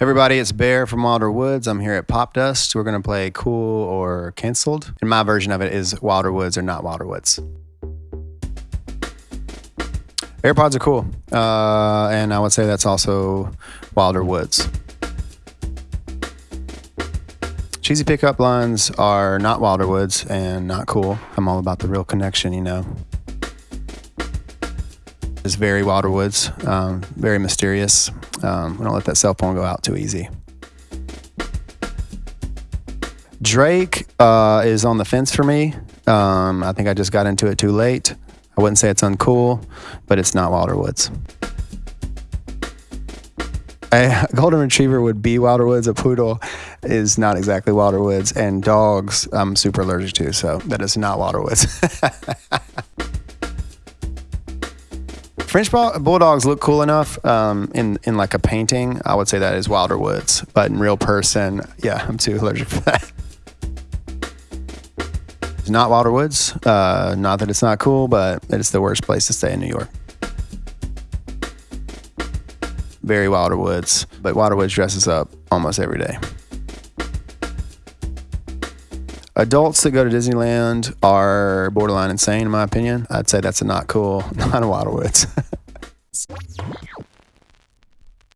everybody, it's Bear from Wilder Woods. I'm here at Popdust. We're going to play Cool or Cancelled. And my version of it is Wilder Woods or not Wilder Woods. AirPods are cool. Uh, and I would say that's also Wilder Woods. Cheesy pickup lines are not Wilder Woods and not cool. I'm all about the real connection, you know. It's very Wilder Woods, um, very mysterious. Um, we don't let that cell phone go out too easy. Drake uh, is on the fence for me. Um, I think I just got into it too late. I wouldn't say it's uncool, but it's not Wilder Woods. A golden retriever would be Wilder Woods. A poodle is not exactly Wilder Woods, and dogs I'm super allergic to, so that is not Wilder Woods. French bulldogs look cool enough um, in in like a painting. I would say that is Wilder Woods, but in real person, yeah, I'm too allergic for that. It's not Wilder Woods. Uh, not that it's not cool, but it's the worst place to stay in New York. Very Wilder Woods, but Wilder Woods dresses up almost every day. Adults that go to Disneyland are borderline insane, in my opinion. I'd say that's a not cool, not a Wilder Woods.